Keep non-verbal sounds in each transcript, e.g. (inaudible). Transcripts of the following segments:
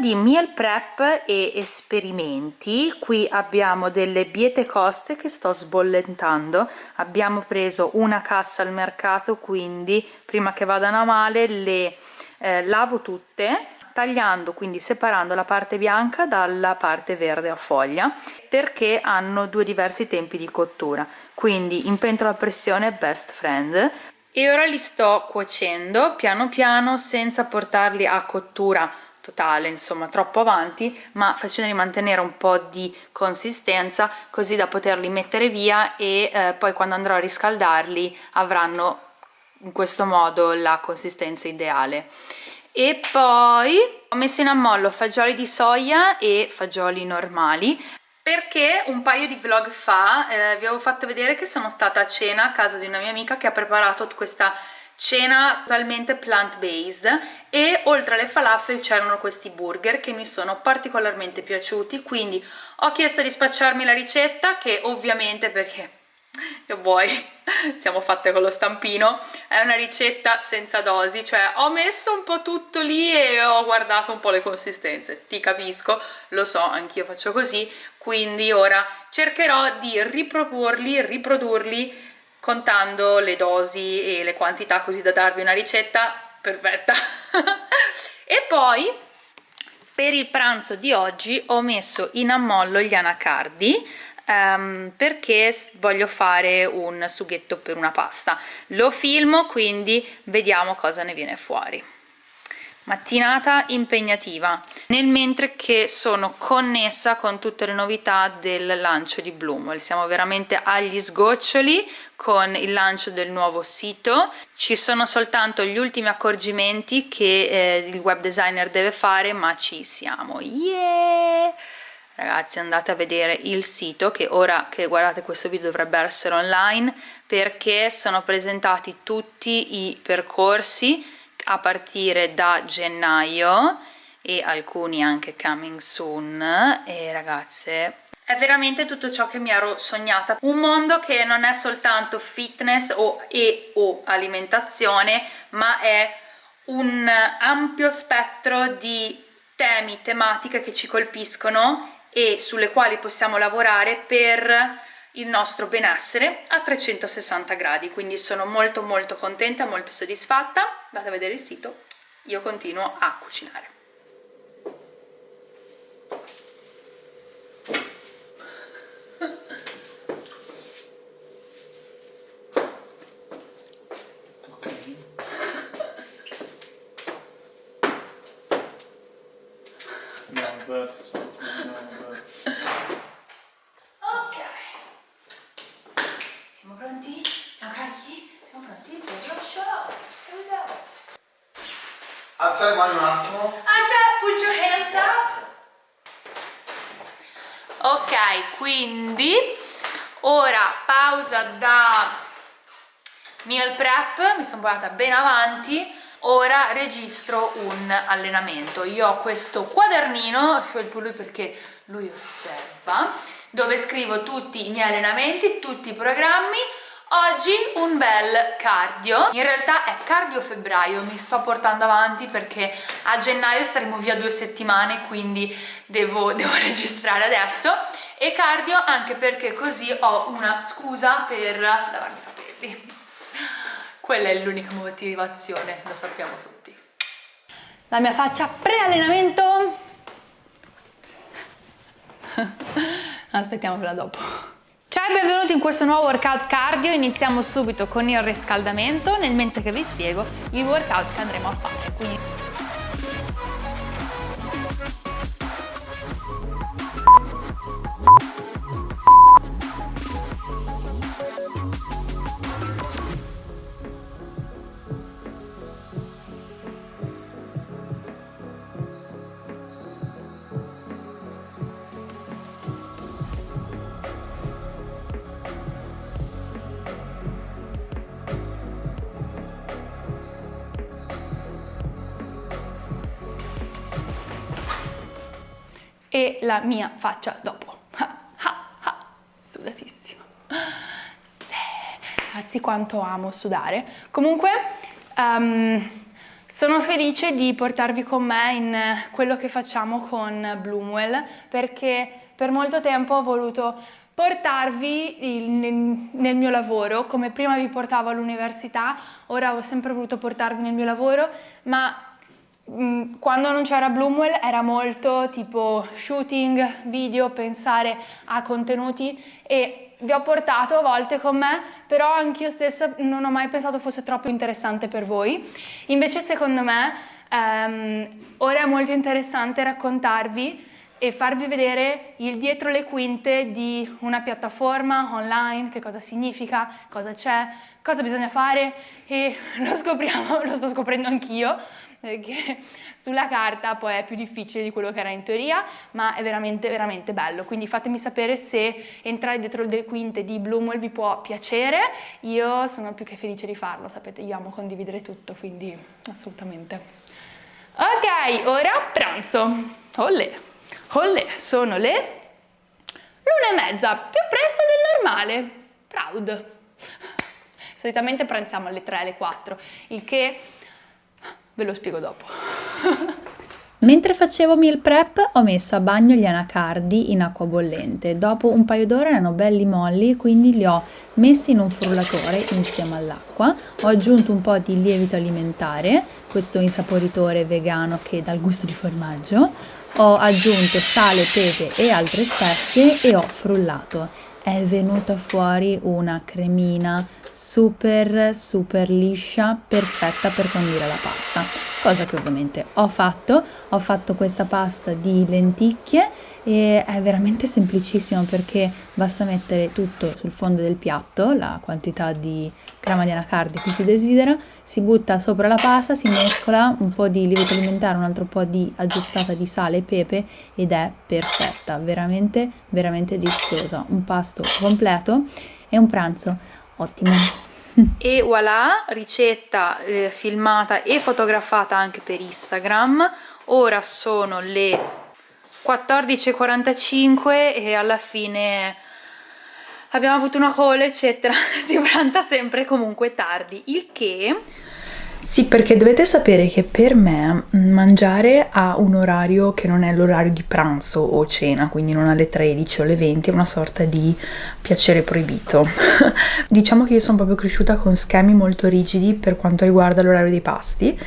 di meal prep e esperimenti. Qui abbiamo delle biete coste che sto sbollentando. Abbiamo preso una cassa al mercato quindi prima che vadano a male le eh, lavo tutte tagliando quindi separando la parte bianca dalla parte verde a foglia perché hanno due diversi tempi di cottura. Quindi in pentola a pressione best friend. E ora li sto cuocendo piano piano senza portarli a cottura totale insomma troppo avanti ma facendoli mantenere un po' di consistenza così da poterli mettere via e eh, poi quando andrò a riscaldarli avranno in questo modo la consistenza ideale. E poi ho messo in ammollo fagioli di soia e fagioli normali perché un paio di vlog fa eh, vi avevo fatto vedere che sono stata a cena a casa di una mia amica che ha preparato questa cena totalmente plant-based e oltre alle falafel c'erano questi burger che mi sono particolarmente piaciuti. Quindi ho chiesto di spacciarmi la ricetta che ovviamente perché io vuoi (laughs) siamo fatte con lo stampino è una ricetta senza dosi. Cioè ho messo un po' tutto lì e ho guardato un po' le consistenze. Ti capisco lo so anch'io faccio così. Quindi ora cercherò di riproporli riprodurli contando le dosi e le quantità così da darvi una ricetta perfetta. (laughs) E poi per il pranzo di oggi ho messo in ammollo gli anacardi um, perché voglio fare un sughetto per una pasta. Lo filmo quindi vediamo cosa ne viene fuori mattinata impegnativa nel mentre che sono connessa con tutte le novità del lancio di Bloomwell siamo veramente agli sgoccioli con il lancio del nuovo sito. Ci sono soltanto gli ultimi accorgimenti che eh, il web designer deve fare ma ci siamo. Yeah! ragazzi andate a vedere il sito che ora che guardate questo video dovrebbe essere online perché sono presentati tutti i percorsi a partire da gennaio e alcuni anche coming soon. E ragazze è veramente tutto ciò che mi ero sognata. Un mondo che non è soltanto fitness o, e o alimentazione ma è un ampio spettro di temi, tematiche che ci colpiscono e sulle quali possiamo lavorare per il nostro benessere a 360 gradi quindi sono molto molto contenta molto soddisfatta. Andate a vedere il sito io continuo a cucinare (laughs) Alza le mani un attimo. Alza, put your hands up. Ok, quindi ora pausa da meal prep, mi sono portata ben avanti, ora registro un allenamento. Io ho questo quadernino, ho scelto lui perché lui osserva, dove scrivo tutti i miei allenamenti, tutti i programmi, Oggi un bel cardio, in realtà è cardio febbraio, mi sto portando avanti perché a gennaio staremo via due settimane quindi devo, (laughs) devo registrare adesso e cardio anche perché così ho una scusa per lavarmi i capelli. Quella è l'unica motivazione, lo sappiamo tutti. La mia faccia pre-allenamento (laughs) aspettiamo quella dopo Ciao e benvenuti in questo nuovo workout cardio, iniziamo subito con il riscaldamento nel mentre che vi spiego il workout che andremo a fare. Quindi... e la mia faccia dopo. sudatissima. Sì. Ragazzi quanto amo sudare. Comunque, um, Sono felice di portarvi con me in quello che facciamo con Bloomwell perché per molto tempo ho voluto portarvi il, nel, nel, mio lavoro, come prima vi portavo all'università, ora ho sempre voluto portarvi nel mio lavoro, ma quando non c'era Bloomwell era molto tipo shooting, video, pensare a contenuti e vi ho portato a volte con me, però anch'io stessa non ho mai pensato fosse troppo interessante per voi. Invece secondo me ehm, ora è molto interessante raccontarvi e farvi vedere il dietro le quinte di una piattaforma online, che cosa significa, cosa c'è, cosa bisogna fare e (laughs) lo scopriamo, lo sto scoprendo anch'io, perché (laughs) sulla carta poi è più difficile di quello che era in teoria, ma è veramente veramente bello, quindi fatemi sapere se entrare dietro le quinte di Bloomwell vi può piacere, io sono più che felice di farlo, sapete, io amo condividere tutto, quindi assolutamente. Ok, ora pranzo, olè! Olle, sono le l'una e mezza, più presto del normale. Proud. Solitamente pranziamo alle 3, alle 4, il che ve lo spiego dopo. (laughs) Mentre facevo meal prep ho messo a bagno gli anacardi in acqua bollente. Dopo un paio d'ore erano belli molli, quindi li ho messi in un frullatore insieme all'acqua. Ho aggiunto un po' di lievito alimentare, questo insaporitore vegano che dà il gusto di formaggio ho aggiunto sale, pepe e altre spezie e ho frullato. È venuta fuori una cremina super super liscia, perfetta per condire la pasta, cosa che ovviamente ho fatto. Ho fatto questa pasta di lenticchie e è veramente semplicissimo perché basta mettere tutto sul fondo del piatto, la quantità di crema di anacardi che si desidera, si butta sopra la pasta, si mescola un po' di lievito alimentare, un altro po' di aggiustata di sale e pepe ed è perfetta, veramente veramente deliziosa, un pasto completo e un pranzo ottimo. (laughs) E voilà, ricetta eh, filmata e fotografata anche per Instagram. Ora sono le 14.45 e alla fine abbiamo avuto una call eccetera (laughs) si pranza sempre comunque tardi il che sì, perché dovete sapere che per me mangiare a un orario che non è l'orario di pranzo o cena, quindi non alle 13 o alle 20, è una sorta di piacere proibito. (laughs) diciamo che io sono proprio cresciuta con schemi molto rigidi per quanto riguarda l'orario dei pasti,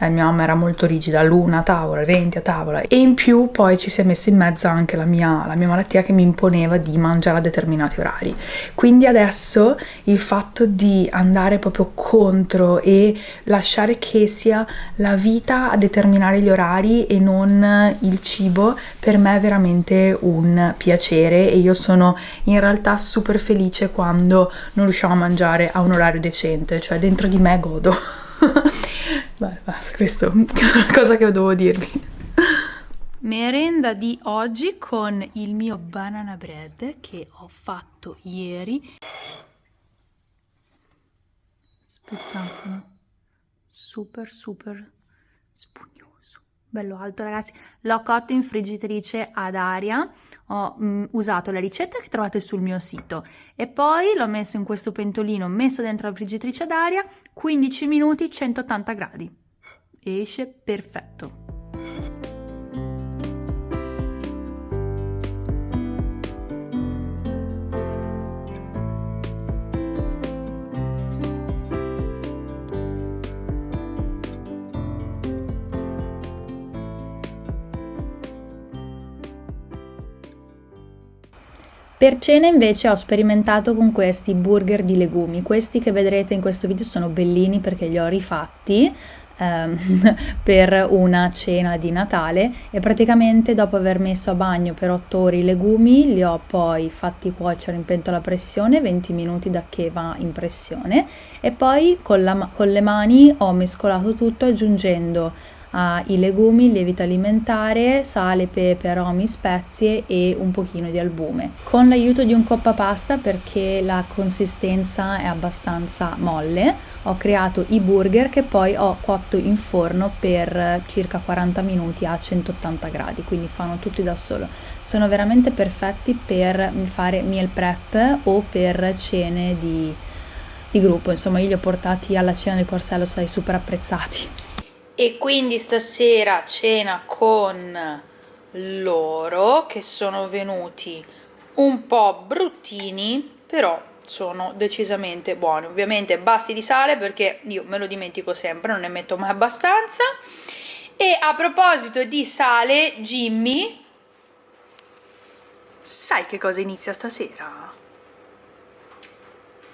eh, mia mamma era molto rigida, l'una a tavola, 20 a tavola e in più poi ci si è messa in mezzo anche la mia, la mia malattia che mi imponeva di mangiare a determinati orari. Quindi adesso il fatto di andare proprio contro e lasciare che sia la vita a determinare gli orari e non il cibo per me è veramente un piacere e io sono in realtà super felice quando non riusciamo a mangiare a un orario decente, cioè dentro di me godo. (laughs) Beh, basta, questo è una cosa che dovevo dirvi. Merenda di oggi con il mio banana bread che ho fatto ieri. Spettacolo. Super, super. Bello alto, ragazzi. L'ho cotto in friggitrice ad aria. Ho mh, mm, usato la ricetta che trovate sul mio sito. E poi l'ho messo in questo pentolino messo dentro la friggitrice d'aria 15 minuti 180 gradi. Esce perfetto Per cena invece ho sperimentato con questi burger di legumi, questi che vedrete in questo video sono bellini perché li ho rifatti ehm, (laughs) per una cena di Natale. E praticamente dopo aver messo a bagno per 8 ore i legumi li ho poi fatti cuocere in pentola a pressione 20 minuti da che va in pressione. E poi con, la, con le mani ho mescolato tutto aggiungendo ha i legumi, lievito alimentare, sale, pepe, aromi, spezie e un pochino di albume. Con l'aiuto di un coppa pasta perché la consistenza è abbastanza molle ho creato i burger che poi ho cotto in forno per circa 40 minuti a 180 gradi quindi fanno tutti da solo. Sono veramente perfetti per fare meal prep o per cene di, di gruppo. Insomma io li ho portati alla cena del corsello stai super apprezzati e quindi stasera cena con loro che sono venuti un po' bruttini però sono decisamente buoni ovviamente basti di sale perché io me lo dimentico sempre non ne metto mai abbastanza e a proposito di sale Jimmy sai che cosa inizia stasera?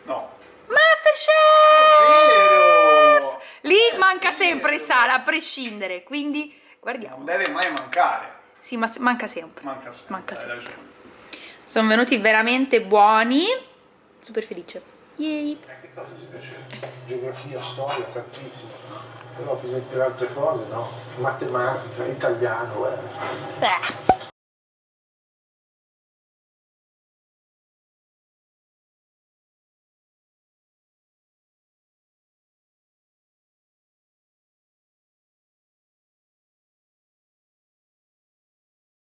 No. Masterchef! Lì manca sempre il sale a prescindere quindi guardiamo Non deve mai mancare. sì ma manca sempre Manca sempre. Manca hai sempre. ragione. sono venuti veramente buoni super felice Yay. Eh, che cosa si piace? Geografia, storia, tantissimo. Però per esempio altre cose no. Matematica, italiano, eh. Eh.